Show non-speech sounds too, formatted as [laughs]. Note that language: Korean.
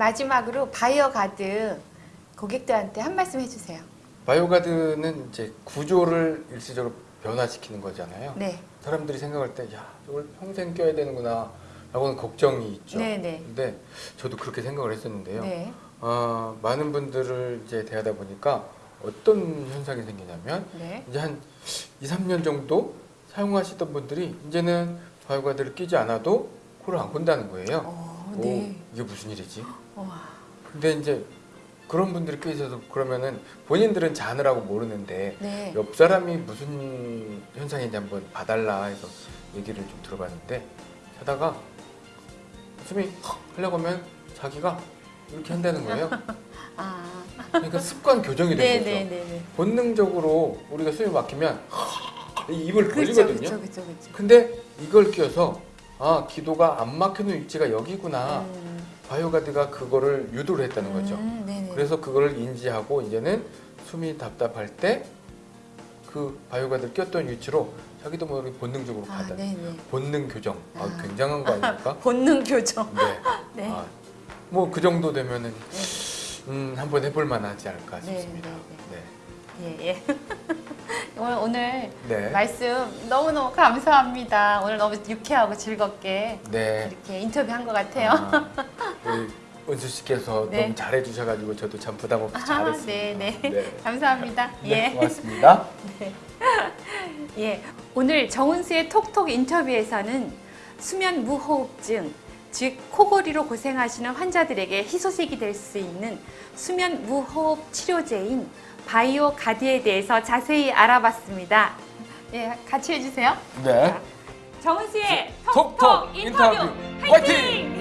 마지막으로 바이오 가드 고객들한테 한 말씀 해주세요. 바이오가드는 이제 구조를 일시적으로 변화시키는 거잖아요. 네. 사람들이 생각할 때, 야, 이걸 평생 껴야 되는구나, 라고는 걱정이 있죠. 네, 네. 근데 저도 그렇게 생각을 했었는데요. 네. 아, 많은 분들을 이제 대하다 보니까 어떤 현상이 생기냐면, 네. 이제 한 2, 3년 정도 사용하시던 분들이 이제는 바이오가드를 끼지 않아도 코를 안 곤다는 거예요. 어, 오, 네. 이게 무슨 일이지? 와. 근데 이제 그런 분들이 꽤 있어서 그러면은 본인들은 자느라고 모르는데 네. 옆 사람이 무슨 현상인지 한번 봐달라 해서 얘기를 좀 들어봤는데 하다가 숨이 헉 하려고 하면 자기가 이렇게 한다는 거예요. [laughs] 아. 그러니까 습관 교정이 된 네, 거죠. 네, 네, 네. 본능적으로 우리가 숨이 막히면 이 입을 벌리거든요. 그렇죠, 그렇죠, 그렇죠. 근데 이걸 끼워서 아 기도가 안 막히는 위치가 여기구나. 음, 바이오가드가 그거를 유도를 했다는 거죠. 음, 네, 네. 그래서 그거를 인지하고 이제는 숨이 답답할 때 그 바이오가드를 꼈던 위치로 자기도 모르게 본능적으로 아, 가다. 네, 네. 본능 교정. 아, 아. 굉장한 거 아닙니까? [laughs] 본능 교정. 네. [laughs] 네. 아, 뭐그 정도 되면은 음, 한번 해볼 만하지 않을까 네, 싶습니다. 예, 예. [laughs] 오늘, 오늘 네. 말씀 너무너무 감사합니다. 오늘 너무 유쾌하고 즐겁게 네. 이렇게 인터뷰한 것 같아요. 아, [laughs] 은수 씨께서 네. 너무 잘해 주셔가지고 저도 참 부담 없이 아, 잘했습니다. 네, 네. 네. [laughs] 감사합니다. 네, 예. 고맙습니다. 예, 오늘 정은수의 톡톡 인터뷰에서는 수면 무호흡증, 즉 코골이로 고생하시는 환자들에게 희소식이 될 수 있는 수면 무호흡 치료제인 바이오 가드에 대해서 자세히 알아봤습니다. 예, 같이 해주세요. 네. 정은수의 톡톡 톡톡 인터뷰 인터뷰 화이팅! 화이팅!